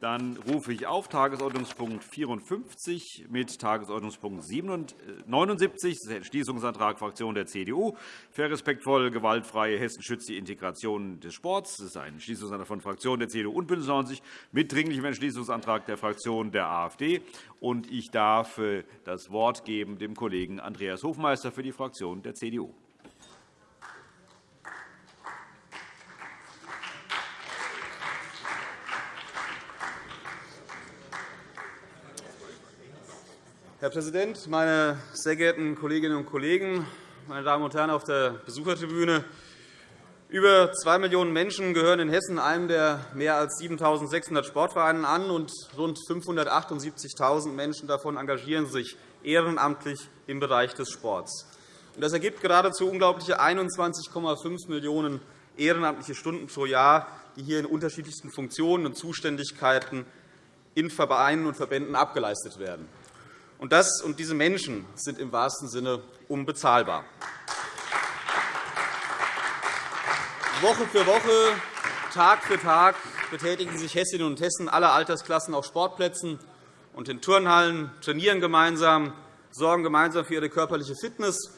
Dann rufe ich auf Tagesordnungspunkt 54 mit Tagesordnungspunkt 79, das ist der Entschließungsantrag Fraktion der CDU. Für respektvoll gewaltfreie Hessen schützt die Integration des Sports. Das ist ein Entschließungsantrag von Fraktionen der CDU und BÜNDNIS 90 mit dringlichem Entschließungsantrag der Fraktion der AfD. Ich darf äh, das Wort geben dem Kollegen Andreas Hofmeister für die Fraktion der CDU. Herr Präsident, meine sehr geehrten Kolleginnen und Kollegen, meine Damen und Herren auf der Besuchertribüne! Über 2 Millionen Menschen gehören in Hessen einem der mehr als 7.600 Sportvereine an, und rund 578.000 Menschen davon engagieren sich ehrenamtlich im Bereich des Sports. Das ergibt geradezu unglaubliche 21,5 Millionen ehrenamtliche Stunden pro Jahr, die hier in unterschiedlichsten Funktionen und Zuständigkeiten in Vereinen und Verbänden abgeleistet werden. Und das und diese Menschen sind im wahrsten Sinne unbezahlbar. Woche für Woche, Tag für Tag betätigen sich Hessinnen und Hessen aller Altersklassen auf Sportplätzen und in Turnhallen, trainieren gemeinsam, sorgen gemeinsam für ihre körperliche Fitness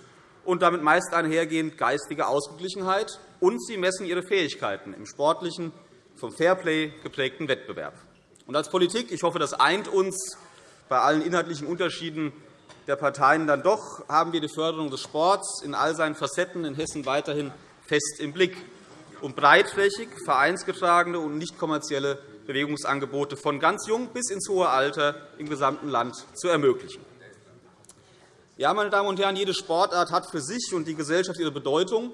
und damit meist einhergehend geistige Ausgeglichenheit, und sie messen ihre Fähigkeiten im sportlichen, vom Fairplay geprägten Wettbewerb. Und als Politik, ich hoffe, das eint uns, bei allen inhaltlichen Unterschieden der Parteien dann doch haben wir die Förderung des Sports in all seinen Facetten in Hessen weiterhin fest im Blick, um breitflächig vereinsgetragene und nicht kommerzielle Bewegungsangebote von ganz jung bis ins hohe Alter im gesamten Land zu ermöglichen. Ja, meine Damen und Herren, jede Sportart hat für sich und die Gesellschaft ihre Bedeutung.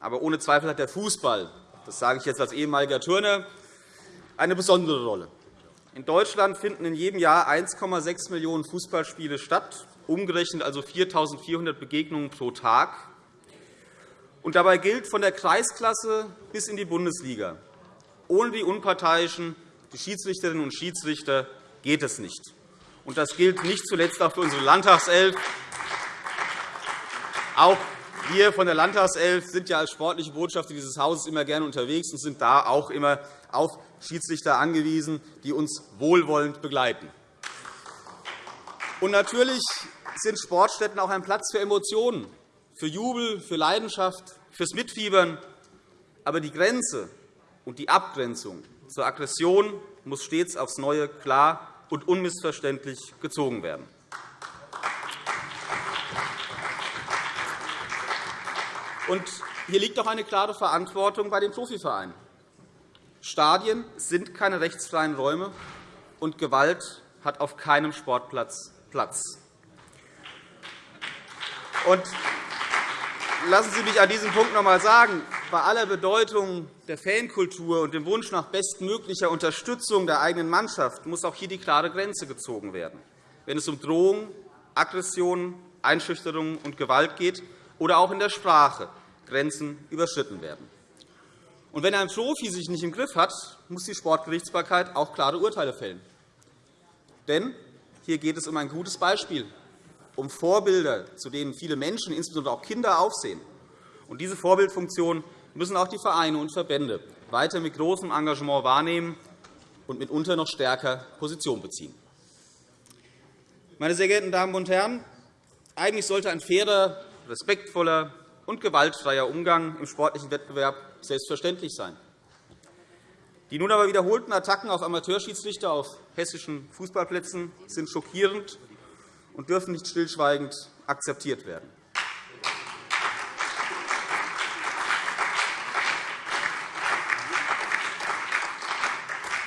Aber ohne Zweifel hat der Fußball, das sage ich jetzt als ehemaliger Turner, eine besondere Rolle. In Deutschland finden in jedem Jahr 1,6 Millionen Fußballspiele statt, umgerechnet also 4.400 Begegnungen pro Tag. Und dabei gilt von der Kreisklasse bis in die Bundesliga. Ohne die Unparteiischen, die Schiedsrichterinnen und Schiedsrichter, geht es nicht. Und das gilt nicht zuletzt auch für unsere Landtagself. Auch wir von der Landtagself sind ja als sportliche Botschafter dieses Hauses immer gerne unterwegs und sind da auch immer auf Schiedsrichter angewiesen, die uns wohlwollend begleiten. Und natürlich sind Sportstätten auch ein Platz für Emotionen, für Jubel, für Leidenschaft, fürs Mitfiebern. Aber die Grenze und die Abgrenzung zur Aggression muss stets aufs Neue klar und unmissverständlich gezogen werden. Und hier liegt auch eine klare Verantwortung bei den Profivereinen. Stadien sind keine rechtsfreien Räume, und Gewalt hat auf keinem Sportplatz Platz. Und lassen Sie mich an diesem Punkt noch einmal sagen, bei aller Bedeutung der Fankultur und dem Wunsch nach bestmöglicher Unterstützung der eigenen Mannschaft muss auch hier die klare Grenze gezogen werden, wenn es um Drohungen, Aggressionen, Einschüchterungen und Gewalt geht oder auch in der Sprache Grenzen überschritten werden. Und wenn ein Profi sich nicht im Griff hat, muss die Sportgerichtsbarkeit auch klare Urteile fällen. Denn hier geht es um ein gutes Beispiel, um Vorbilder, zu denen viele Menschen, insbesondere auch Kinder, aufsehen. Und diese Vorbildfunktion müssen auch die Vereine und Verbände weiter mit großem Engagement wahrnehmen und mitunter noch stärker Position beziehen. Meine sehr geehrten Damen und Herren, eigentlich sollte ein fairer, respektvoller und gewaltfreier Umgang im sportlichen Wettbewerb selbstverständlich sein. Die nun aber wiederholten Attacken auf Amateurschiedsrichter auf hessischen Fußballplätzen sind schockierend und dürfen nicht stillschweigend akzeptiert werden.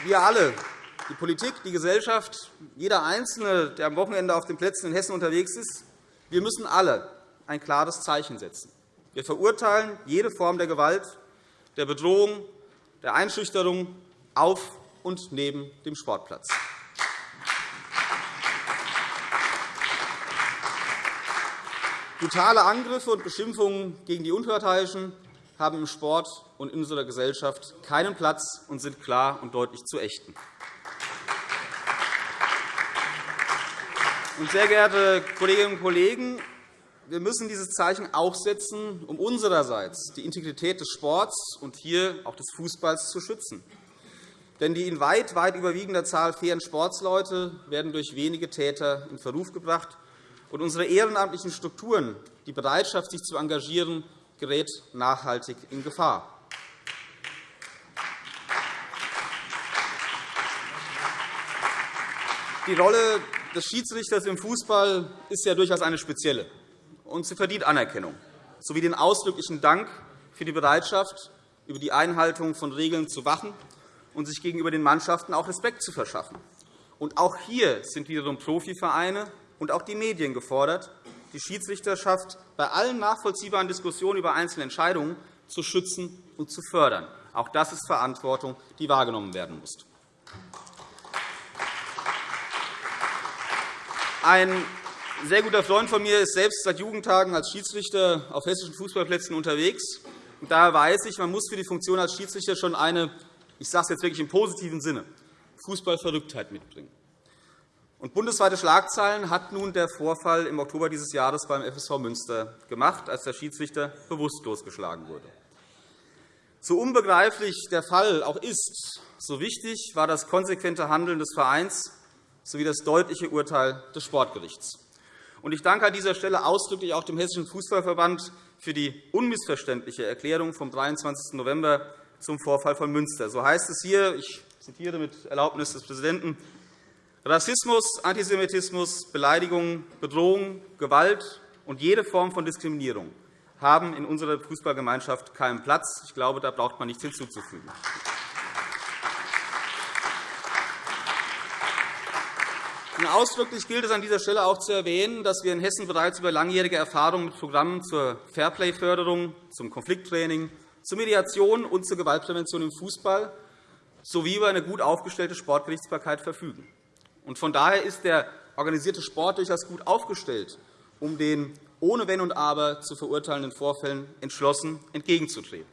Wir alle, die Politik, die Gesellschaft, jeder Einzelne, der am Wochenende auf den Plätzen in Hessen unterwegs ist, wir müssen alle ein klares Zeichen setzen. Wir verurteilen jede Form der Gewalt, der Bedrohung, der Einschüchterung auf und neben dem Sportplatz. Brutale Angriffe und Beschimpfungen gegen die Unparteiischen haben im Sport und in unserer Gesellschaft keinen Platz und sind klar und deutlich zu ächten. Sehr geehrte Kolleginnen und Kollegen, wir müssen dieses Zeichen auch setzen, um unsererseits die Integrität des Sports und hier auch des Fußballs zu schützen. Denn die in weit, weit überwiegender Zahl fairen Sportsleute werden durch wenige Täter in Verruf gebracht. Und unsere ehrenamtlichen Strukturen, die Bereitschaft, sich zu engagieren, gerät nachhaltig in Gefahr. Die Rolle des Schiedsrichters im Fußball ist ja durchaus eine spezielle, und sie verdient Anerkennung sowie den ausdrücklichen Dank für die Bereitschaft, über die Einhaltung von Regeln zu wachen und sich gegenüber den Mannschaften auch Respekt zu verschaffen. Und auch hier sind wiederum Profivereine und auch die Medien gefordert, die Schiedsrichterschaft bei allen nachvollziehbaren Diskussionen über einzelne Entscheidungen zu schützen und zu fördern. Auch das ist Verantwortung, die wahrgenommen werden muss. Sehr guter Freund von mir ist selbst seit Jugendtagen als Schiedsrichter auf hessischen Fußballplätzen unterwegs. daher weiß ich, man muss für die Funktion als Schiedsrichter schon eine, ich sage es jetzt wirklich im positiven Sinne, Fußballverrücktheit mitbringen. Und bundesweite Schlagzeilen hat nun der Vorfall im Oktober dieses Jahres beim FSV Münster gemacht, als der Schiedsrichter bewusstlos geschlagen wurde. So unbegreiflich der Fall auch ist, so wichtig war das konsequente Handeln des Vereins sowie das deutliche Urteil des Sportgerichts. Ich danke an dieser Stelle ausdrücklich auch dem Hessischen Fußballverband für die unmissverständliche Erklärung vom 23. November zum Vorfall von Münster. So heißt es hier, ich zitiere mit Erlaubnis des Präsidenten, Rassismus, Antisemitismus, Beleidigung, Bedrohung, Gewalt und jede Form von Diskriminierung haben in unserer Fußballgemeinschaft keinen Platz. Ich glaube, da braucht man nichts hinzuzufügen. Ausdrücklich gilt es an dieser Stelle auch zu erwähnen, dass wir in Hessen bereits über langjährige Erfahrungen mit Programmen zur Fairplay-Förderung, zum Konflikttraining, zur Mediation und zur Gewaltprävention im Fußball sowie über eine gut aufgestellte Sportgerichtsbarkeit verfügen. Von daher ist der organisierte Sport durchaus gut aufgestellt, um den ohne Wenn und Aber zu verurteilenden Vorfällen entschlossen entgegenzutreten.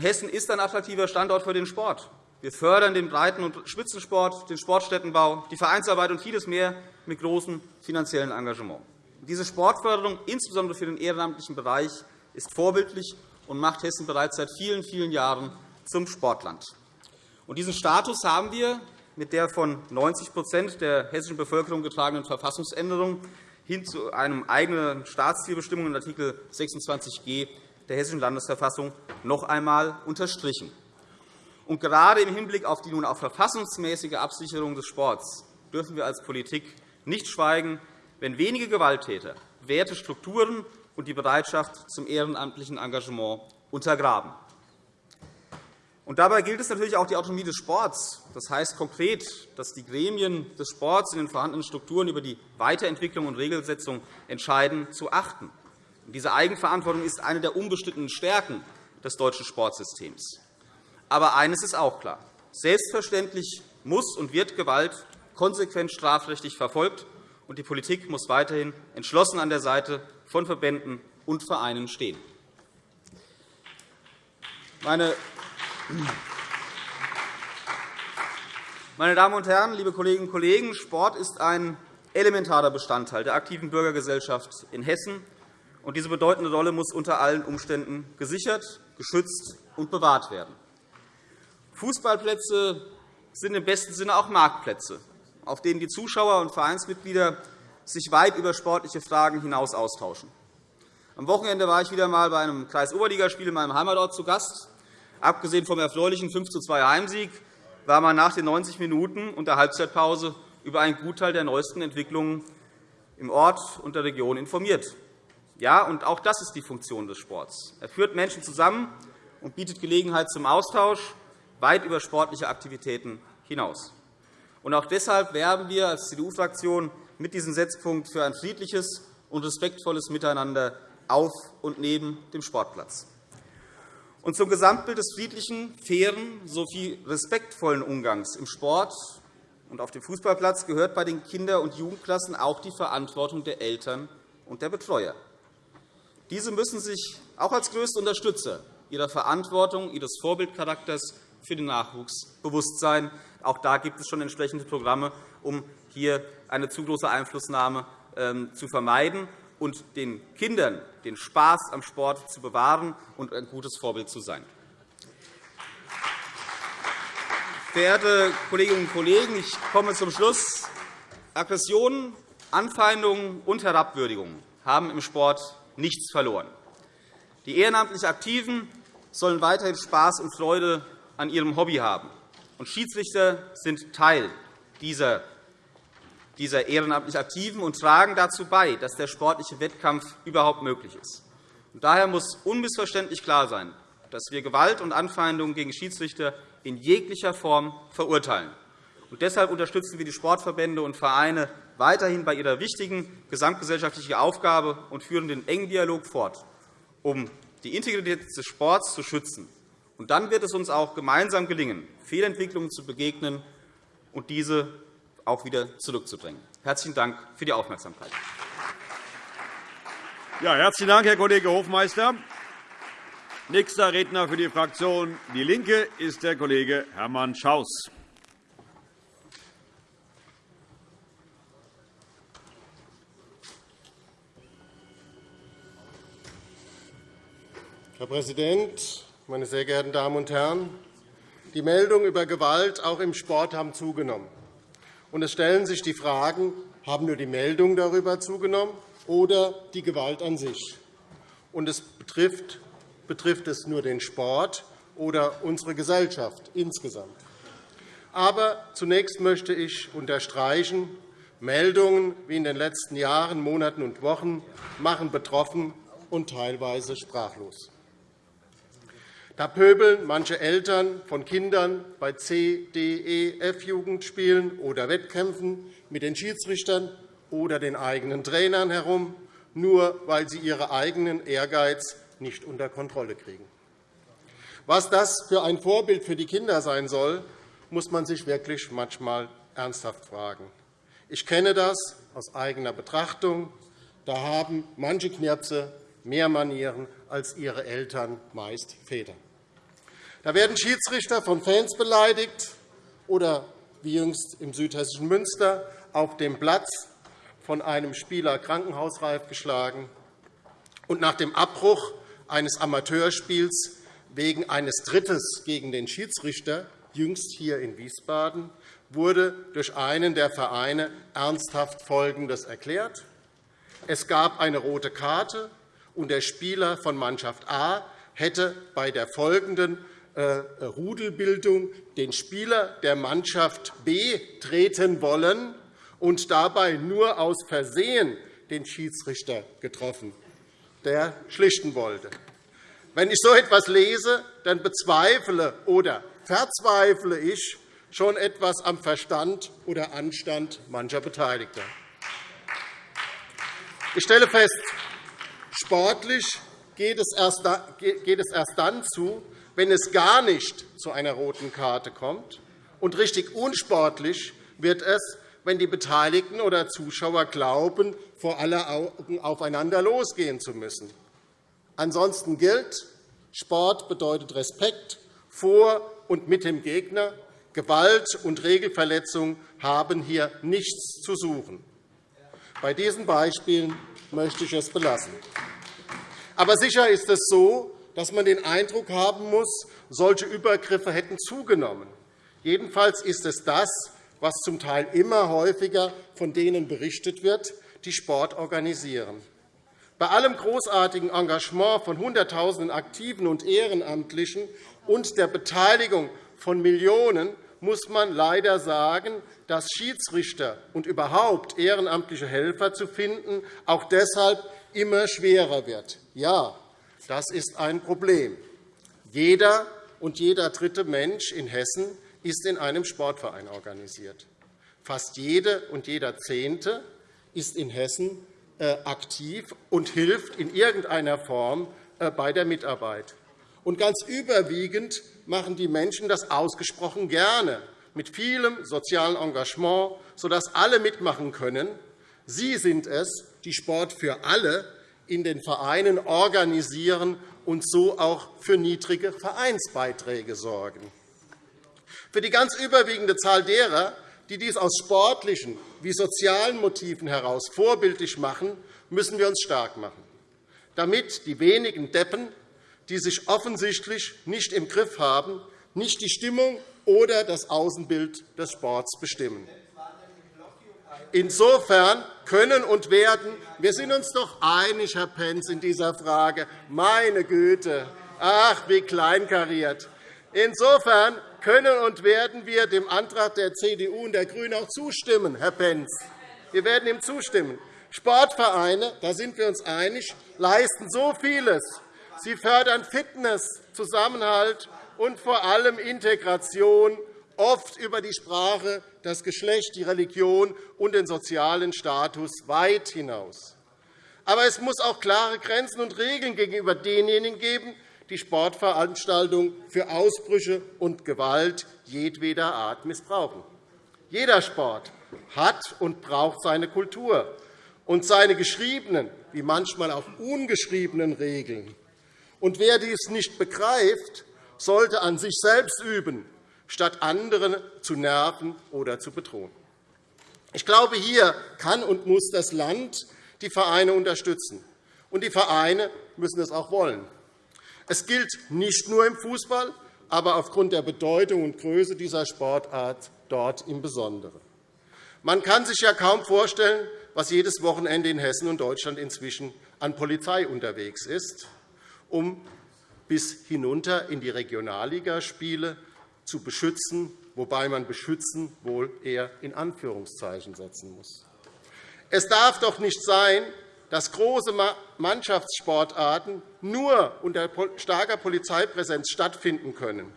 Hessen ist ein attraktiver Standort für den Sport. Wir fördern den Breiten- und Spitzensport, den Sportstättenbau, die Vereinsarbeit und vieles mehr mit großem finanziellen Engagement. Diese Sportförderung, insbesondere für den ehrenamtlichen Bereich, ist vorbildlich und macht Hessen bereits seit vielen, vielen Jahren zum Sportland. diesen Status haben wir mit der von 90% der hessischen Bevölkerung getragenen Verfassungsänderung hin zu einem eigenen Staatszielbestimmung in Art. 26g der Hessischen Landesverfassung noch einmal unterstrichen. Und gerade im Hinblick auf die nun auch verfassungsmäßige Absicherung des Sports dürfen wir als Politik nicht schweigen, wenn wenige Gewalttäter Werte, Strukturen und die Bereitschaft zum ehrenamtlichen Engagement untergraben. Und dabei gilt es natürlich auch die Autonomie des Sports. Das heißt konkret, dass die Gremien des Sports in den vorhandenen Strukturen über die Weiterentwicklung und Regelsetzung entscheiden, zu achten. Diese Eigenverantwortung ist eine der unbestrittenen Stärken des deutschen Sportsystems. Aber eines ist auch klar. Selbstverständlich muss und wird Gewalt konsequent strafrechtlich verfolgt, und die Politik muss weiterhin entschlossen an der Seite von Verbänden und Vereinen stehen. Meine Damen und Herren, liebe Kolleginnen und Kollegen, Sport ist ein elementarer Bestandteil der aktiven Bürgergesellschaft in Hessen. Diese bedeutende Rolle muss unter allen Umständen gesichert, geschützt und bewahrt werden. Fußballplätze sind im besten Sinne auch Marktplätze, auf denen die Zuschauer und Vereinsmitglieder sich weit über sportliche Fragen hinaus austauschen. Am Wochenende war ich wieder einmal bei einem Kreis-Oberligaspiel in meinem Heimatort zu Gast. Abgesehen vom erfreulichen 5:2 Heimsieg war man nach den 90 Minuten und der Halbzeitpause über einen Gutteil der neuesten Entwicklungen im Ort und der Region informiert. Ja, und auch das ist die Funktion des Sports. Er führt Menschen zusammen und bietet Gelegenheit zum Austausch weit über sportliche Aktivitäten hinaus. auch deshalb werben wir als CDU-Fraktion mit diesem Setzpunkt für ein friedliches und respektvolles Miteinander auf und neben dem Sportplatz. Und zum Gesamtbild des friedlichen, fairen sowie respektvollen Umgangs im Sport und auf dem Fußballplatz gehört bei den Kinder- und Jugendklassen auch die Verantwortung der Eltern und der Betreuer. Diese müssen sich auch als größte Unterstützer ihrer Verantwortung, ihres Vorbildcharakters für den Nachwuchs bewusst sein. Auch da gibt es schon entsprechende Programme, um hier eine zu große Einflussnahme ähm, zu vermeiden und den Kindern den Spaß am Sport zu bewahren und ein gutes Vorbild zu sein. Verehrte Kolleginnen und Kollegen, ich komme zum Schluss. Aggressionen, Anfeindungen und Herabwürdigungen haben im Sport nichts verloren. Die ehrenamtlich Aktiven sollen weiterhin Spaß und Freude an ihrem Hobby haben. Und Schiedsrichter sind Teil dieser, dieser ehrenamtlich Aktiven und tragen dazu bei, dass der sportliche Wettkampf überhaupt möglich ist. Und daher muss unmissverständlich klar sein, dass wir Gewalt und Anfeindungen gegen Schiedsrichter in jeglicher Form verurteilen. Und deshalb unterstützen wir die Sportverbände und Vereine weiterhin bei ihrer wichtigen gesamtgesellschaftlichen Aufgabe und führen den engen Dialog fort, um die Integrität des Sports zu schützen. Und dann wird es uns auch gemeinsam gelingen, Fehlentwicklungen zu begegnen und diese auch wieder zurückzudrängen. Herzlichen Dank für die Aufmerksamkeit. Ja, herzlichen Dank, Herr Kollege Hofmeister. Nächster Redner für die Fraktion DIE LINKE ist der Kollege Hermann Schaus. Herr Präsident, meine sehr geehrten Damen und Herren! Die Meldungen über Gewalt auch im Sport haben zugenommen. Und es stellen sich die Fragen, haben nur die Meldungen darüber zugenommen oder die Gewalt an sich? Und es betrifft, betrifft es nur den Sport oder unsere Gesellschaft insgesamt? Aber zunächst möchte ich unterstreichen, Meldungen wie in den letzten Jahren, Monaten und Wochen machen betroffen und teilweise sprachlos. Da pöbeln manche Eltern von Kindern bei C-, D-, E-, F-Jugendspielen oder Wettkämpfen mit den Schiedsrichtern oder den eigenen Trainern herum, nur weil sie ihren eigenen Ehrgeiz nicht unter Kontrolle kriegen. Was das für ein Vorbild für die Kinder sein soll, muss man sich wirklich manchmal ernsthaft fragen. Ich kenne das aus eigener Betrachtung. Da haben manche Knirpse mehr Manieren als ihre Eltern, meist Väter. Da werden Schiedsrichter von Fans beleidigt oder, wie jüngst im südhessischen Münster, auf dem Platz von einem Spieler krankenhausreif geschlagen. Und nach dem Abbruch eines Amateurspiels wegen eines Drittes gegen den Schiedsrichter, jüngst hier in Wiesbaden, wurde durch einen der Vereine ernsthaft Folgendes erklärt. Es gab eine rote Karte, und der Spieler von Mannschaft A hätte bei der folgenden äh, Rudelbildung den Spieler der Mannschaft B treten wollen und dabei nur aus Versehen den Schiedsrichter getroffen, der schlichten wollte. Wenn ich so etwas lese, dann bezweifle oder verzweifle ich schon etwas am Verstand oder Anstand mancher Beteiligter. Ich stelle fest, Sportlich geht es erst dann zu, wenn es gar nicht zu einer roten Karte kommt. Und richtig unsportlich wird es, wenn die Beteiligten oder Zuschauer glauben, vor aller Augen aufeinander losgehen zu müssen. Ansonsten gilt, Sport bedeutet Respekt vor und mit dem Gegner. Gewalt und Regelverletzung haben hier nichts zu suchen. Bei diesen Beispielen möchte ich es belassen. Aber sicher ist es so, dass man den Eindruck haben muss, solche Übergriffe hätten zugenommen. Jedenfalls ist es das, was zum Teil immer häufiger von denen berichtet wird, die Sport organisieren. Bei allem großartigen Engagement von Hunderttausenden Aktiven und Ehrenamtlichen und der Beteiligung von Millionen muss man leider sagen, dass Schiedsrichter und überhaupt ehrenamtliche Helfer zu finden auch deshalb immer schwerer wird. Ja, das ist ein Problem. Jeder und jeder dritte Mensch in Hessen ist in einem Sportverein organisiert. Fast jede und jeder Zehnte ist in Hessen äh, aktiv und hilft in irgendeiner Form äh, bei der Mitarbeit. Und ganz überwiegend machen die Menschen das ausgesprochen gerne, mit vielem sozialen Engagement, sodass alle mitmachen können. Sie sind es, die Sport für alle in den Vereinen organisieren und so auch für niedrige Vereinsbeiträge sorgen. Für die ganz überwiegende Zahl derer, die dies aus sportlichen wie sozialen Motiven heraus vorbildlich machen, müssen wir uns stark machen, damit die wenigen Deppen, die sich offensichtlich nicht im Griff haben, nicht die Stimmung oder das Außenbild des Sports bestimmen. Insofern können und werden wir sind uns doch einig, Herr Pentz, in dieser Frage. Meine Güte, ach, wie kleinkariert. Insofern können und werden wir dem Antrag der CDU und der GRÜNEN auch zustimmen, Herr Pentz. Wir werden ihm zustimmen. Sportvereine, da sind wir uns einig, leisten so vieles. Sie fördern Fitness, Zusammenhalt und vor allem Integration, oft über die Sprache, das Geschlecht, die Religion und den sozialen Status weit hinaus. Aber es muss auch klare Grenzen und Regeln gegenüber denjenigen geben, die Sportveranstaltungen für Ausbrüche und Gewalt jedweder Art missbrauchen. Jeder Sport hat und braucht seine Kultur und seine geschriebenen, wie manchmal auch ungeschriebenen Regeln. Und wer dies nicht begreift, sollte an sich selbst üben, statt andere zu nerven oder zu bedrohen. Ich glaube, hier kann und muss das Land die Vereine unterstützen. Und die Vereine müssen es auch wollen. Es gilt nicht nur im Fußball, aber aufgrund der Bedeutung und Größe dieser Sportart dort im Besonderen. Man kann sich ja kaum vorstellen, was jedes Wochenende in Hessen und Deutschland inzwischen an Polizei unterwegs ist, um bis hinunter in die Regionalligaspiele zu beschützen, wobei man beschützen wohl eher in Anführungszeichen setzen muss. Es darf doch nicht sein, dass große Mannschaftssportarten nur unter starker Polizeipräsenz stattfinden können.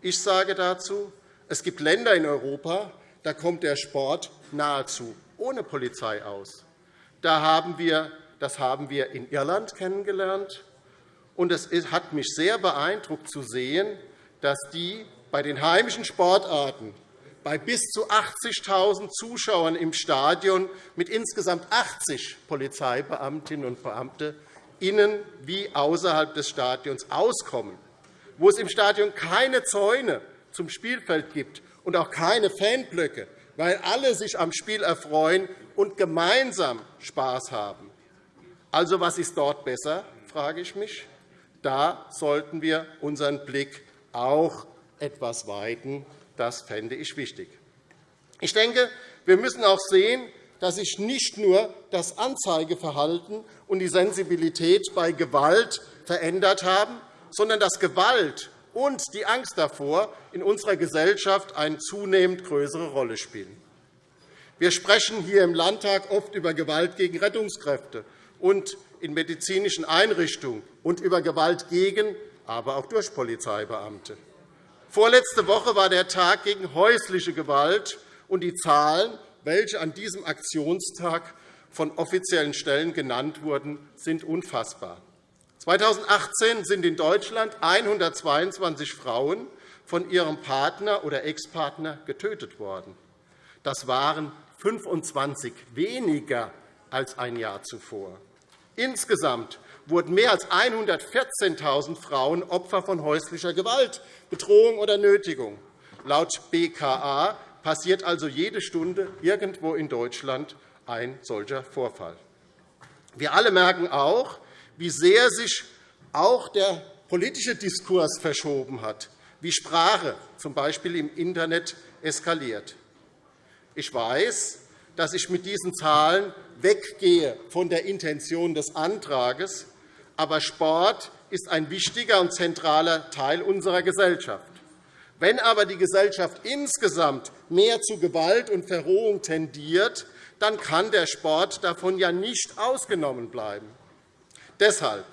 Ich sage dazu, es gibt Länder in Europa, da kommt der Sport nahezu ohne Polizei aus. Da haben wir, das haben wir in Irland kennengelernt. Und es hat mich sehr beeindruckt zu sehen, dass die bei den heimischen Sportarten bei bis zu 80.000 Zuschauern im Stadion mit insgesamt 80 Polizeibeamtinnen und Beamten innen wie außerhalb des Stadions auskommen, wo es im Stadion keine Zäune zum Spielfeld gibt und auch keine Fanblöcke, weil alle sich am Spiel erfreuen und gemeinsam Spaß haben. Also, was ist dort besser, frage ich mich. Da sollten wir unseren Blick auch etwas weiten das fände ich wichtig. Ich denke, wir müssen auch sehen, dass sich nicht nur das Anzeigeverhalten und die Sensibilität bei Gewalt verändert haben, sondern dass Gewalt und die Angst davor in unserer Gesellschaft eine zunehmend größere Rolle spielen. Wir sprechen hier im Landtag oft über Gewalt gegen Rettungskräfte und in medizinischen Einrichtungen und über Gewalt gegen, aber auch durch Polizeibeamte. Vorletzte Woche war der Tag gegen häusliche Gewalt, und die Zahlen, welche an diesem Aktionstag von offiziellen Stellen genannt wurden, sind unfassbar. 2018 sind in Deutschland 122 Frauen von ihrem Partner oder Ex-Partner getötet worden. Das waren 25 weniger als ein Jahr zuvor. Insgesamt wurden mehr als 114.000 Frauen Opfer von häuslicher Gewalt, Bedrohung oder Nötigung. Laut BKA passiert also jede Stunde irgendwo in Deutschland ein solcher Vorfall. Wir alle merken auch, wie sehr sich auch der politische Diskurs verschoben hat, wie Sprache z. B. im Internet eskaliert. Ich weiß, dass ich mit diesen Zahlen weggehe von der Intention des Antrags, aber Sport ist ein wichtiger und zentraler Teil unserer Gesellschaft. Wenn aber die Gesellschaft insgesamt mehr zu Gewalt und Verrohung tendiert, dann kann der Sport davon ja nicht ausgenommen bleiben. Deshalb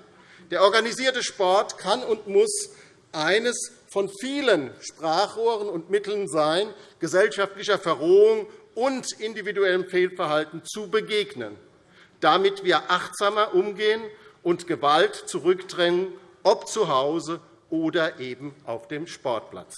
der organisierte Sport kann und muss eines von vielen Sprachrohren und Mitteln sein, gesellschaftlicher Verrohung und individuellem Fehlverhalten zu begegnen, damit wir achtsamer umgehen und Gewalt zurückdrängen, ob zu Hause oder eben auf dem Sportplatz.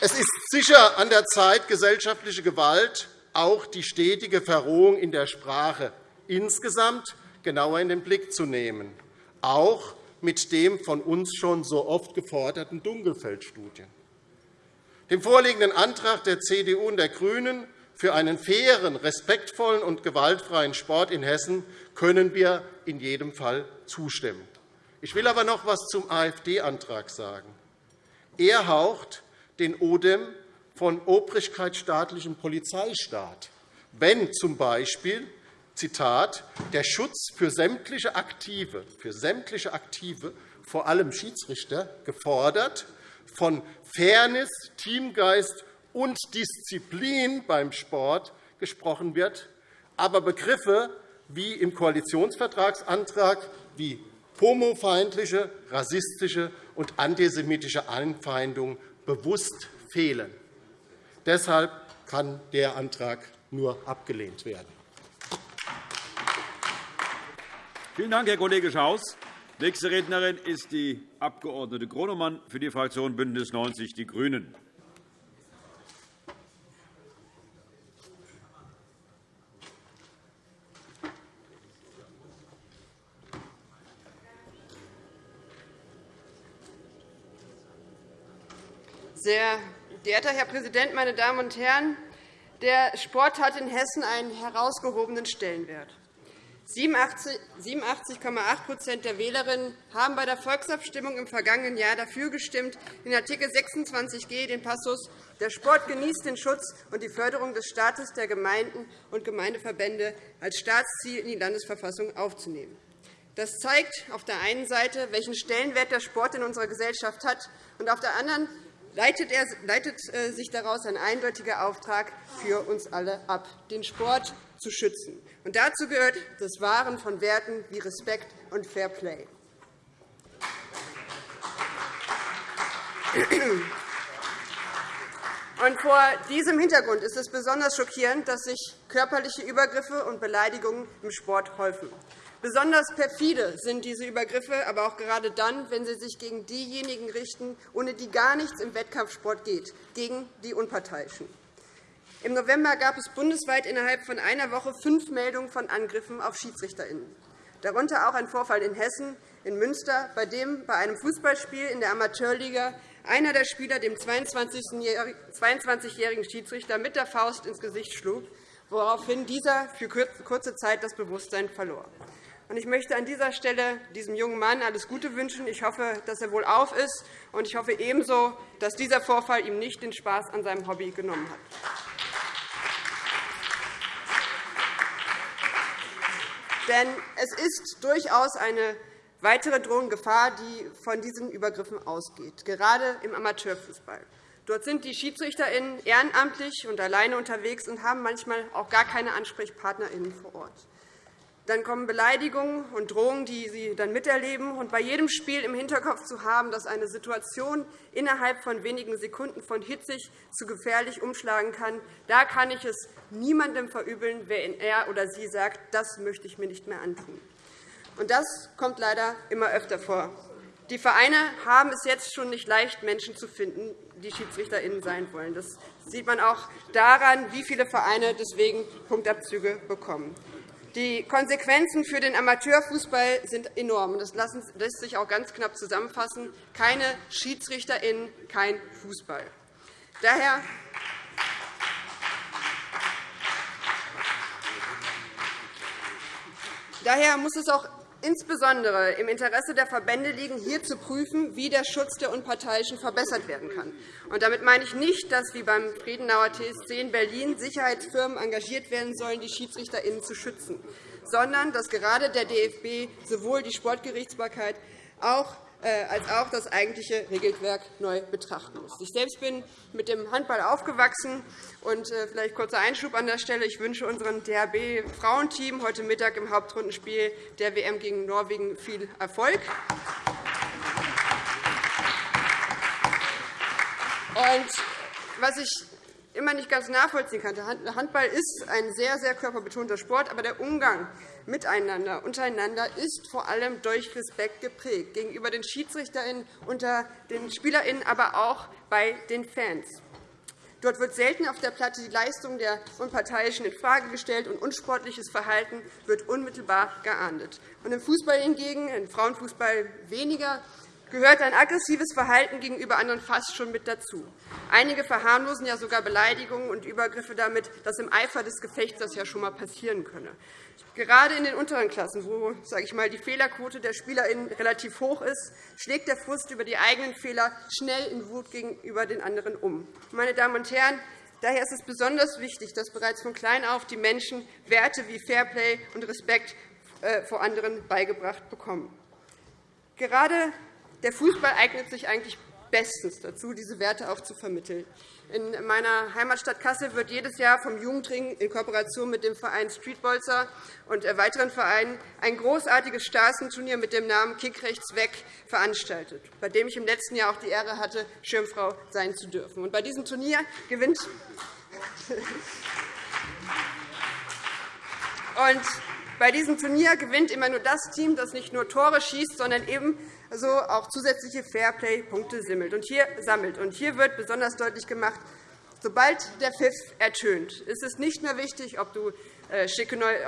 Es ist sicher an der Zeit, gesellschaftliche Gewalt, auch die stetige Verrohung in der Sprache insgesamt genauer in den Blick zu nehmen, auch mit dem von uns schon so oft geforderten Dunkelfeldstudien. Dem vorliegenden Antrag der CDU und der GRÜNEN für einen fairen, respektvollen und gewaltfreien Sport in Hessen können wir in jedem Fall zustimmen. Ich will aber noch etwas zum AfD-Antrag sagen. Er haucht den Odem von obrigkeitsstaatlichem Polizeistaat, wenn z.B. Zitat, der Schutz für sämtliche Aktive, für sämtliche Aktive, vor allem Schiedsrichter, gefordert, von Fairness, Teamgeist und Disziplin beim Sport gesprochen wird, aber Begriffe wie im Koalitionsvertragsantrag wie homofeindliche, rassistische und antisemitische Anfeindung bewusst fehlen. Deshalb kann der Antrag nur abgelehnt werden. Vielen Dank, Herr Kollege Schaus. Nächste Rednerin ist die Abg. Gronemann für die Fraktion BÜNDNIS 90 die GRÜNEN. Sehr geehrter Herr Präsident, meine Damen und Herren! Der Sport hat in Hessen einen herausgehobenen Stellenwert. 87,8% der Wählerinnen haben bei der Volksabstimmung im vergangenen Jahr dafür gestimmt, in Art. 26g den Passus Der Sport genießt den Schutz und die Förderung des Staates der Gemeinden und Gemeindeverbände als Staatsziel in die Landesverfassung aufzunehmen. Das zeigt auf der einen Seite, welchen Stellenwert der Sport in unserer Gesellschaft hat, und auf der anderen leitet, er, leitet äh, sich daraus ein eindeutiger Auftrag für uns alle ab, den Sport zu schützen. Und dazu gehört das Wahren von Werten wie Respekt und Fair Play. Und vor diesem Hintergrund ist es besonders schockierend, dass sich körperliche Übergriffe und Beleidigungen im Sport häufen. Besonders perfide sind diese Übergriffe aber auch gerade dann, wenn sie sich gegen diejenigen richten, ohne die gar nichts im Wettkampfsport geht, gegen die Unparteiischen. Im November gab es bundesweit innerhalb von einer Woche fünf Meldungen von Angriffen auf SchiedsrichterInnen. Darunter auch ein Vorfall in Hessen, in Münster, bei dem bei einem Fußballspiel in der Amateurliga einer der Spieler dem 22-jährigen Schiedsrichter mit der Faust ins Gesicht schlug, woraufhin dieser für kurze Zeit das Bewusstsein verlor. Ich möchte an dieser Stelle diesem jungen Mann alles Gute wünschen. Ich hoffe, dass er wohlauf ist, und ich hoffe ebenso, dass dieser Vorfall ihm nicht den Spaß an seinem Hobby genommen hat. Denn es ist durchaus eine weitere drohende Gefahr, die von diesen Übergriffen ausgeht, gerade im Amateurfußball. Dort sind die SchiedsrichterInnen ehrenamtlich und alleine unterwegs und haben manchmal auch gar keine AnsprechpartnerInnen vor Ort. Dann kommen Beleidigungen und Drohungen, die sie dann miterleben. Und bei jedem Spiel im Hinterkopf zu haben, dass eine Situation innerhalb von wenigen Sekunden von hitzig zu gefährlich umschlagen kann, da kann ich es niemandem verübeln, wenn er oder sie sagt, das möchte ich mir nicht mehr antun. Und das kommt leider immer öfter vor. Die Vereine haben es jetzt schon nicht leicht, Menschen zu finden, die SchiedsrichterInnen sein wollen. Das sieht man auch daran, wie viele Vereine deswegen Punktabzüge bekommen. Die Konsequenzen für den Amateurfußball sind enorm. Das lässt sich auch ganz knapp zusammenfassen. Keine SchiedsrichterInnen, kein Fußball. Daher Daher muss es auch insbesondere im Interesse der Verbände liegen, hier zu prüfen, wie der Schutz der Unparteiischen verbessert werden kann. Und damit meine ich nicht, dass wie beim Friedenauer TSC in Berlin Sicherheitsfirmen engagiert werden sollen, die SchiedsrichterInnen zu schützen, sondern dass gerade der DFB sowohl die Sportgerichtsbarkeit auch als auch das eigentliche Regelwerk neu betrachten muss. Ich selbst bin mit dem Handball aufgewachsen. Und äh, vielleicht kurzer Einschub an der Stelle. Ich wünsche unserem DHB-Frauenteam heute Mittag im Hauptrundenspiel der WM gegen Norwegen viel Erfolg. Und was ich immer nicht ganz nachvollziehen kann. Handball ist ein sehr, sehr körperbetonter Sport, aber der Umgang miteinander, untereinander ist vor allem durch Respekt geprägt, gegenüber den SchiedsrichterInnen, unter den SpielerInnen, aber auch bei den Fans. Dort wird selten auf der Platte die Leistung der Unparteiischen infrage gestellt, und unsportliches Verhalten wird unmittelbar geahndet. Und Im Fußball hingegen, im Frauenfußball weniger, gehört ein aggressives Verhalten gegenüber anderen fast schon mit dazu. Einige verharmlosen ja sogar Beleidigungen und Übergriffe damit, dass im Eifer des Gefechts das ja schon einmal passieren könne. Gerade in den unteren Klassen, wo sage ich mal, die Fehlerquote der SpielerInnen relativ hoch ist, schlägt der Frust über die eigenen Fehler schnell in Wut gegenüber den anderen um. Meine Damen und Herren, daher ist es besonders wichtig, dass bereits von klein auf die Menschen Werte wie Fairplay und Respekt äh, vor anderen beigebracht bekommen. Gerade der Fußball eignet sich eigentlich bestens dazu, diese Werte auch zu vermitteln. In meiner Heimatstadt Kassel wird jedes Jahr vom Jugendring in Kooperation mit dem Verein Streetbolzer und weiteren Vereinen ein großartiges Straßenturnier mit dem Namen Kick rechts weg veranstaltet, bei dem ich im letzten Jahr auch die Ehre hatte, Schirmfrau sein zu dürfen. Bei diesem Turnier gewinnt und bei diesem Turnier gewinnt immer nur das Team, das nicht nur Tore schießt, sondern ebenso also auch zusätzliche Fairplay-Punkte sammelt. Und hier wird besonders deutlich gemacht, sobald der Pfiff ertönt, ist es nicht mehr wichtig, ob du äh,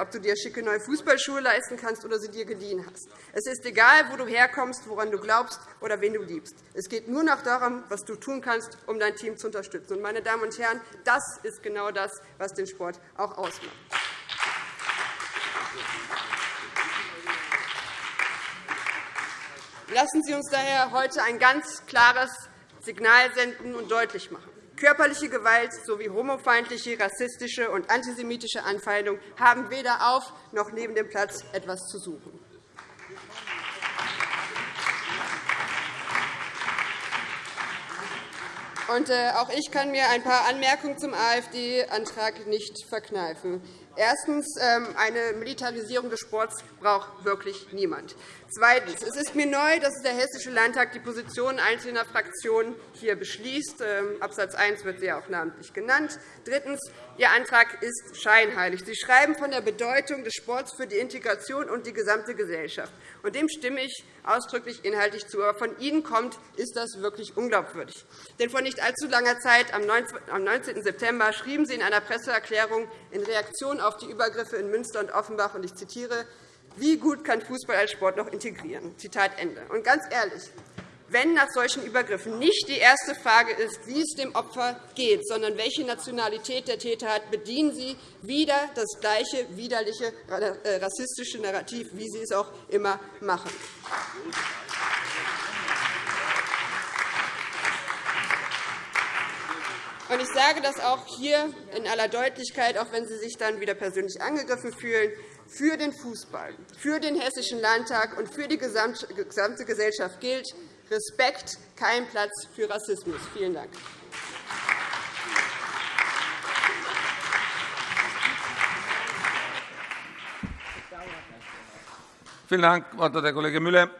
ob du dir schicke neue Fußballschuhe leisten kannst oder sie dir geliehen hast. Es ist egal, wo du herkommst, woran du glaubst oder wen du liebst. Es geht nur noch darum, was du tun kannst, um dein Team zu unterstützen. Meine Damen und Herren, das ist genau das, was den Sport auch ausmacht. Lassen Sie uns daher heute ein ganz klares Signal senden und deutlich machen. Körperliche Gewalt sowie homofeindliche, rassistische und antisemitische Anfeindung haben weder auf noch neben dem Platz etwas zu suchen. Äh, auch ich kann mir ein paar Anmerkungen zum AfD-Antrag nicht verkneifen. Erstens. Ähm, eine Militarisierung des Sports braucht wirklich niemand. Zweitens. Es ist mir neu, dass der Hessische Landtag die Positionen einzelner Fraktionen hier beschließt. Ähm, Absatz 1 wird sie auch namentlich genannt. Drittens. Ihr Antrag ist scheinheilig. Sie schreiben von der Bedeutung des Sports für die Integration und die gesamte Gesellschaft. Und dem stimme ich ausdrücklich inhaltlich zu. Aber von Ihnen kommt, ist das wirklich unglaubwürdig. Denn vor nicht allzu langer Zeit, am 19. September, schrieben Sie in einer Presseerklärung in Reaktion auf die Übergriffe in Münster und Offenbach, und ich zitiere, wie gut kann Fußball als Sport noch integrieren? Zitat Ende. Und ganz ehrlich, wenn nach solchen Übergriffen nicht die erste Frage ist, wie es dem Opfer geht, sondern welche Nationalität der Täter hat, bedienen Sie wieder das gleiche widerliche äh, rassistische Narrativ, wie Sie es auch immer machen. Ich sage das auch hier in aller Deutlichkeit, auch wenn Sie sich dann wieder persönlich angegriffen fühlen, für den Fußball, für den Hessischen Landtag und für die gesamte Gesellschaft gilt Respekt, kein Platz für Rassismus. Vielen Dank. Vielen Dank. Das Wort hat der Kollege Müller,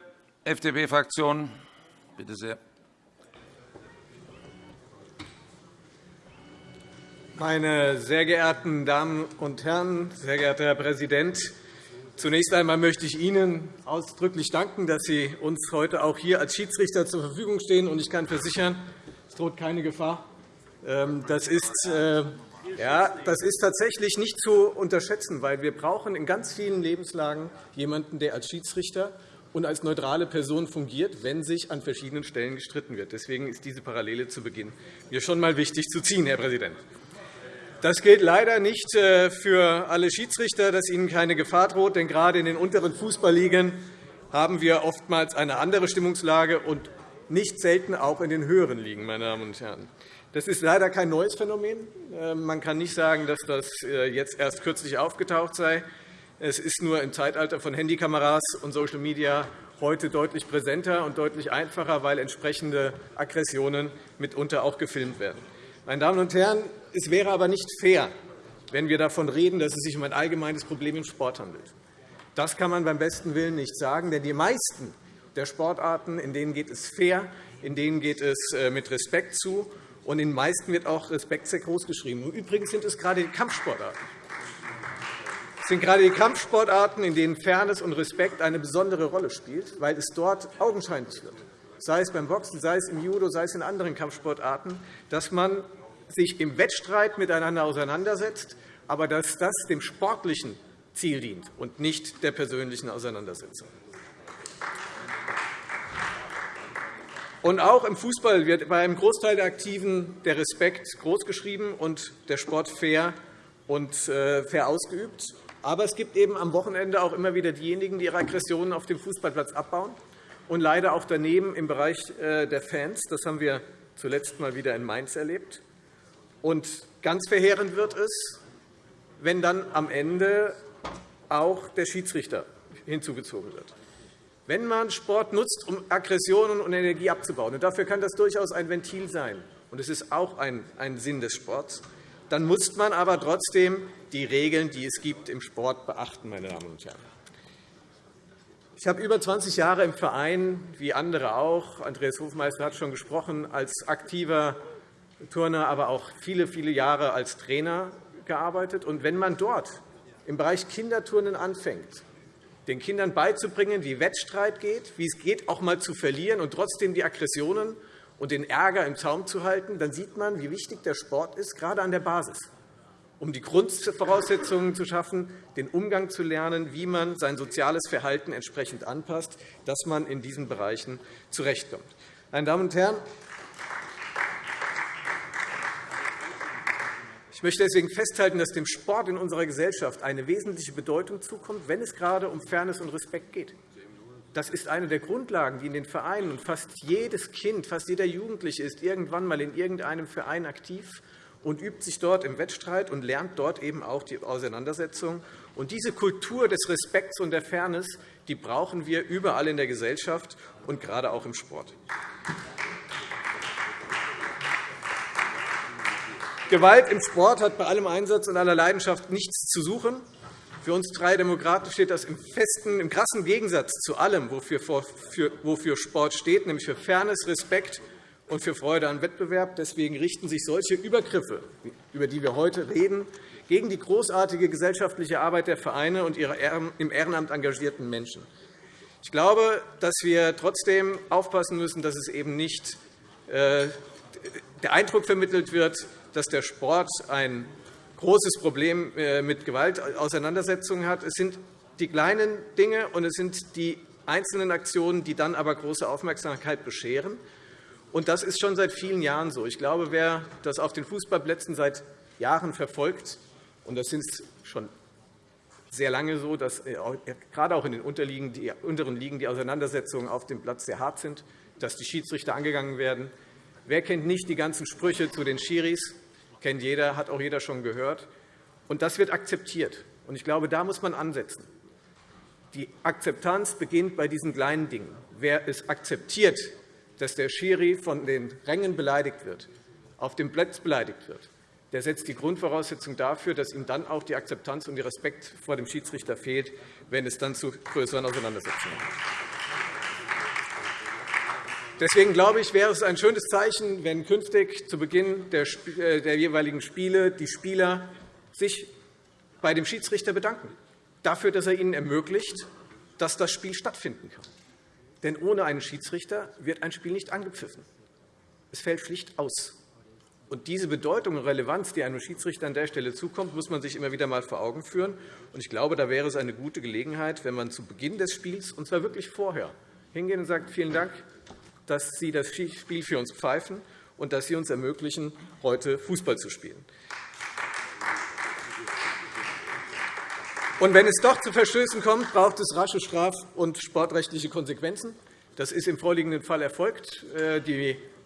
FDP-Fraktion. Bitte sehr. Meine sehr geehrten Damen und Herren, sehr geehrter Herr Präsident! Zunächst einmal möchte ich Ihnen ausdrücklich danken, dass Sie uns heute auch hier als Schiedsrichter zur Verfügung stehen. Ich kann versichern, es droht keine Gefahr. Ähm, das ist, äh, ja, das ist tatsächlich nicht zu unterschätzen, weil wir brauchen in ganz vielen Lebenslagen jemanden, der als Schiedsrichter und als neutrale Person fungiert, wenn sich an verschiedenen Stellen gestritten wird. Deswegen ist diese Parallele zu Beginn mir schon einmal wichtig zu ziehen, Herr Präsident. Das gilt leider nicht äh, für alle Schiedsrichter, dass ihnen keine Gefahr droht. Denn gerade in den unteren Fußballligen haben wir oftmals eine andere Stimmungslage und nicht selten auch in den höheren Ligen. Meine Damen und Herren. Das ist leider kein neues Phänomen. Äh, man kann nicht sagen, dass das äh, jetzt erst kürzlich aufgetaucht sei. Es ist nur im Zeitalter von Handykameras und Social Media heute deutlich präsenter und deutlich einfacher, weil entsprechende Aggressionen mitunter auch gefilmt werden. Meine Damen und Herren, es wäre aber nicht fair, wenn wir davon reden, dass es sich um ein allgemeines Problem im Sport handelt. Das kann man beim besten Willen nicht sagen, denn die meisten der Sportarten, in denen geht es fair, in denen geht es äh, mit Respekt zu, und in den meisten wird auch Respekt sehr groß geschrieben. Übrigens sind es gerade die Kampfsportarten. Es sind gerade die Kampfsportarten, in denen Fairness und Respekt eine besondere Rolle spielen, weil es dort augenscheinlich wird, sei es beim Boxen, sei es im Judo, sei es in anderen Kampfsportarten, dass man sich im Wettstreit miteinander auseinandersetzt, aber dass das dem sportlichen Ziel dient und nicht der persönlichen Auseinandersetzung. Und auch im Fußball wird bei einem Großteil der Aktiven der Respekt großgeschrieben und der Sport fair und äh, fair ausgeübt. Aber es gibt eben am Wochenende auch immer wieder diejenigen, die ihre Aggressionen auf dem Fußballplatz abbauen und leider auch daneben im Bereich äh, der Fans. Das haben wir zuletzt mal wieder in Mainz erlebt. Und ganz verheerend wird es, wenn dann am Ende auch der Schiedsrichter hinzugezogen wird. Wenn man Sport nutzt, um Aggressionen und Energie abzubauen, und dafür kann das durchaus ein Ventil sein, und es ist auch ein, ein Sinn des Sports, dann muss man aber trotzdem die Regeln, die es gibt, im Sport beachten, meine Damen und Herren. Ich habe über 20 Jahre im Verein, wie andere auch, Andreas Hofmeister hat schon gesprochen, als aktiver Turner, aber auch viele, viele Jahre als Trainer gearbeitet. Und wenn man dort im Bereich Kinderturnen anfängt, den Kindern beizubringen, wie Wettstreit geht, wie es geht, auch einmal zu verlieren und trotzdem die Aggressionen und den Ärger im Zaum zu halten, dann sieht man, wie wichtig der Sport ist, gerade an der Basis, um die Grundvoraussetzungen zu schaffen, den Umgang zu lernen, wie man sein soziales Verhalten entsprechend anpasst, dass man in diesen Bereichen zurechtkommt. Meine Damen und Herren, Ich möchte deswegen festhalten, dass dem Sport in unserer Gesellschaft eine wesentliche Bedeutung zukommt, wenn es gerade um Fairness und Respekt geht. Das ist eine der Grundlagen, die in den Vereinen und fast jedes Kind, fast jeder Jugendliche ist irgendwann einmal in irgendeinem Verein aktiv und übt sich dort im Wettstreit und lernt dort eben auch die Auseinandersetzung. Und diese Kultur des Respekts und der Fairness die brauchen wir überall in der Gesellschaft und gerade auch im Sport. Gewalt im Sport hat bei allem Einsatz und aller Leidenschaft nichts zu suchen. Für uns drei Demokraten steht das im, festen, im krassen Gegensatz zu allem, wofür Sport steht, nämlich für Fairness, Respekt und für Freude an Wettbewerb. Deswegen richten sich solche Übergriffe, über die wir heute reden, gegen die großartige gesellschaftliche Arbeit der Vereine und ihre im Ehrenamt engagierten Menschen. Ich glaube, dass wir trotzdem aufpassen müssen, dass es eben nicht äh, der Eindruck vermittelt wird, dass der Sport ein großes Problem äh, mit Gewaltauseinandersetzungen hat. Es sind die kleinen Dinge und es sind die einzelnen Aktionen, die dann aber große Aufmerksamkeit bescheren. Und das ist schon seit vielen Jahren so. Ich glaube, wer das auf den Fußballplätzen seit Jahren verfolgt, und das sind schon sehr lange so, dass äh, gerade auch in den unteren Ligen die Auseinandersetzungen auf dem Platz sehr hart sind, dass die Schiedsrichter angegangen werden. Wer kennt nicht die ganzen Sprüche zu den Schiris? Kennt jeder, hat auch jeder schon gehört. Und das wird akzeptiert. Und ich glaube, da muss man ansetzen. Die Akzeptanz beginnt bei diesen kleinen Dingen. Wer es akzeptiert, dass der Schiri von den Rängen beleidigt wird, auf dem Platz beleidigt wird, der setzt die Grundvoraussetzung dafür, dass ihm dann auch die Akzeptanz und der Respekt vor dem Schiedsrichter fehlt, wenn es dann zu größeren Auseinandersetzungen kommt. Deswegen glaube ich, wäre es ein schönes Zeichen, wenn künftig zu Beginn der äh, jeweiligen Spiele die Spieler sich bei dem Schiedsrichter bedanken, dafür, dass er ihnen ermöglicht, dass das Spiel stattfinden kann. Denn ohne einen Schiedsrichter wird ein Spiel nicht angepfiffen. Es fällt schlicht aus. Und diese Bedeutung und Relevanz, die einem Schiedsrichter an der Stelle zukommt, muss man sich immer wieder einmal vor Augen führen. Ich glaube, da wäre es eine gute Gelegenheit, wenn man zu Beginn des Spiels, und zwar wirklich vorher, hingehen und sagt, vielen Dank, dass Sie das Spiel für uns pfeifen und dass Sie uns ermöglichen, heute Fußball zu spielen. Und wenn es doch zu Verstößen kommt, braucht es rasche straf- und sportrechtliche Konsequenzen. Das ist im vorliegenden Fall erfolgt. Äh,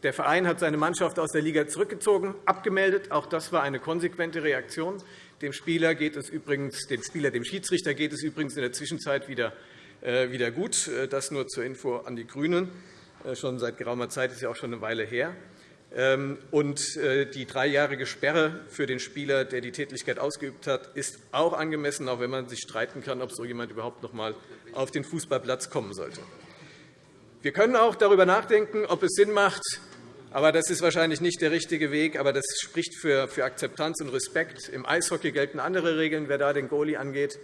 der Verein hat seine Mannschaft aus der Liga zurückgezogen, abgemeldet. Auch das war eine konsequente Reaktion. Dem Spieler, geht es übrigens, dem, Spieler dem Schiedsrichter geht es übrigens in der Zwischenzeit wieder, äh, wieder gut. Äh, das nur zur Info an die GRÜNEN. Äh, schon seit geraumer Zeit, ist ja auch schon eine Weile her. Ähm, und äh, die dreijährige Sperre für den Spieler, der die Tätigkeit ausgeübt hat, ist auch angemessen, auch wenn man sich streiten kann, ob so jemand überhaupt noch einmal auf den Fußballplatz kommen sollte. Wir können auch darüber nachdenken, ob es Sinn macht, aber das ist wahrscheinlich nicht der richtige Weg. Aber das spricht für Akzeptanz und Respekt. Im Eishockey gelten andere Regeln. Wer da den Goalie angeht,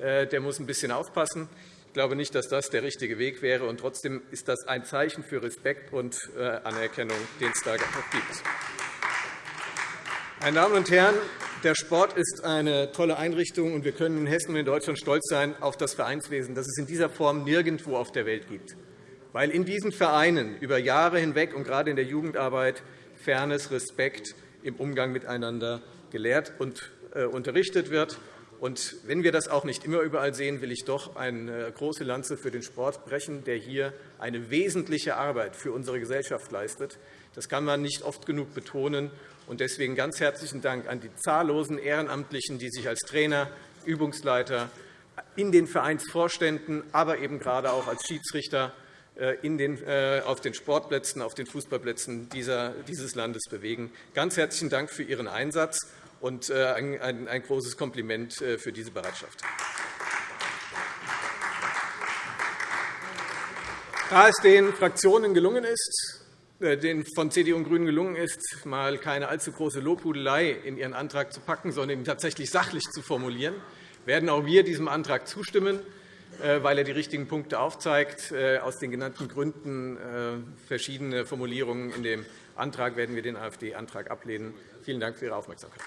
äh, der muss ein bisschen aufpassen. Ich glaube nicht, dass das der richtige Weg wäre. Und trotzdem ist das ein Zeichen für Respekt und äh, Anerkennung, den es da gibt. Meine Damen und Herren, der Sport ist eine tolle Einrichtung, und wir können in Hessen und in Deutschland stolz sein auf das Vereinswesen, das es in dieser Form nirgendwo auf der Welt gibt. weil in diesen Vereinen über Jahre hinweg und gerade in der Jugendarbeit Fairness, Respekt im Umgang miteinander gelehrt und äh, unterrichtet wird. Und wenn wir das auch nicht immer überall sehen, will ich doch eine große Lanze für den Sport brechen, der hier eine wesentliche Arbeit für unsere Gesellschaft leistet. Das kann man nicht oft genug betonen. Und deswegen ganz herzlichen Dank an die zahllosen Ehrenamtlichen, die sich als Trainer, Übungsleiter, in den Vereinsvorständen, aber eben gerade auch als Schiedsrichter äh, den, äh, auf den Sportplätzen, auf den Fußballplätzen dieses Landes bewegen. Ganz herzlichen Dank für Ihren Einsatz und äh, ein, großes Kompliment für diese Bereitschaft. Da es den Fraktionen gelungen ist, den von CDU und GRÜNEN gelungen ist, mal keine allzu große Lobhudelei in ihren Antrag zu packen, sondern ihn tatsächlich sachlich zu formulieren, werden auch wir diesem Antrag zustimmen, äh, weil er die richtigen Punkte aufzeigt. Äh, aus den genannten Gründen äh, verschiedene Formulierungen in dem Antrag werden wir den AfD-Antrag ablehnen. Vielen Dank für Ihre Aufmerksamkeit.